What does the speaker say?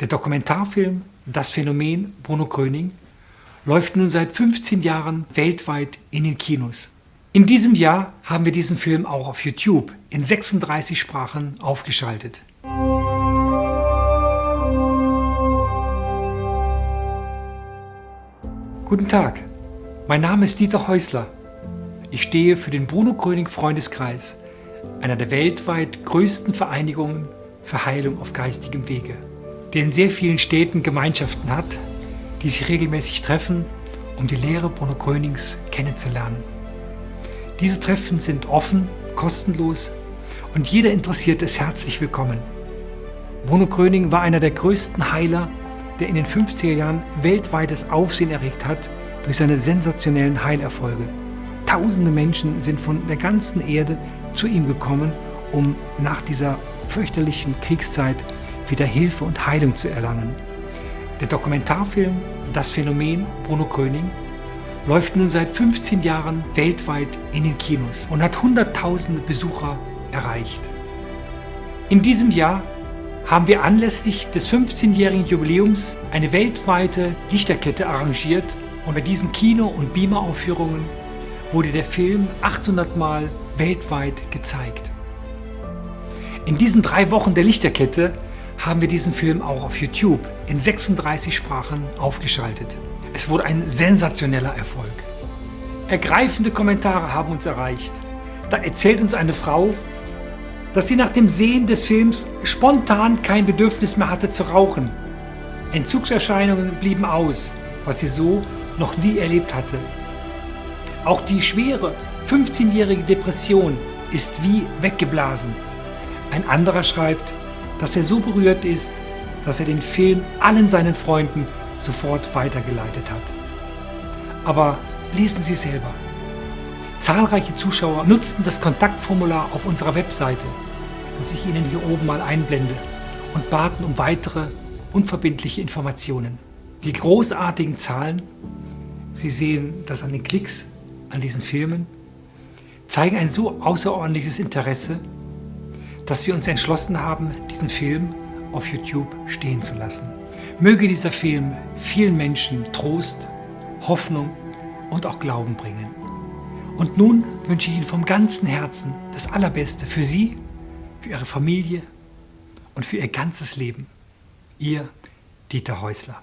Der Dokumentarfilm Das Phänomen Bruno Gröning läuft nun seit 15 Jahren weltweit in den Kinos. In diesem Jahr haben wir diesen Film auch auf YouTube in 36 Sprachen aufgeschaltet. Guten Tag, mein Name ist Dieter Häusler. Ich stehe für den Bruno Gröning Freundeskreis, einer der weltweit größten Vereinigungen für Heilung auf geistigem Wege der in sehr vielen Städten Gemeinschaften hat, die sich regelmäßig treffen, um die Lehre Bruno Grönings kennenzulernen. Diese Treffen sind offen, kostenlos und jeder Interessierte ist herzlich willkommen. Bruno Gröning war einer der größten Heiler, der in den 50er Jahren weltweites Aufsehen erregt hat durch seine sensationellen Heilerfolge. Tausende Menschen sind von der ganzen Erde zu ihm gekommen, um nach dieser fürchterlichen Kriegszeit wieder Hilfe und Heilung zu erlangen. Der Dokumentarfilm Das Phänomen Bruno Gröning läuft nun seit 15 Jahren weltweit in den Kinos und hat hunderttausende Besucher erreicht. In diesem Jahr haben wir anlässlich des 15-jährigen Jubiläums eine weltweite Lichterkette arrangiert und bei diesen Kino- und Beamer-Aufführungen wurde der Film 800 Mal weltweit gezeigt. In diesen drei Wochen der Lichterkette haben wir diesen Film auch auf YouTube in 36 Sprachen aufgeschaltet. Es wurde ein sensationeller Erfolg. Ergreifende Kommentare haben uns erreicht. Da erzählt uns eine Frau, dass sie nach dem Sehen des Films spontan kein Bedürfnis mehr hatte zu rauchen. Entzugserscheinungen blieben aus, was sie so noch nie erlebt hatte. Auch die schwere 15-jährige Depression ist wie weggeblasen. Ein anderer schreibt, dass er so berührt ist, dass er den Film allen seinen Freunden sofort weitergeleitet hat. Aber lesen Sie selber. Zahlreiche Zuschauer nutzten das Kontaktformular auf unserer Webseite, das ich Ihnen hier oben mal einblende, und baten um weitere unverbindliche Informationen. Die großartigen Zahlen, Sie sehen das an den Klicks an diesen Filmen, zeigen ein so außerordentliches Interesse dass wir uns entschlossen haben, diesen Film auf YouTube stehen zu lassen. Möge dieser Film vielen Menschen Trost, Hoffnung und auch Glauben bringen. Und nun wünsche ich Ihnen vom ganzen Herzen das Allerbeste für Sie, für Ihre Familie und für Ihr ganzes Leben. Ihr Dieter Häusler.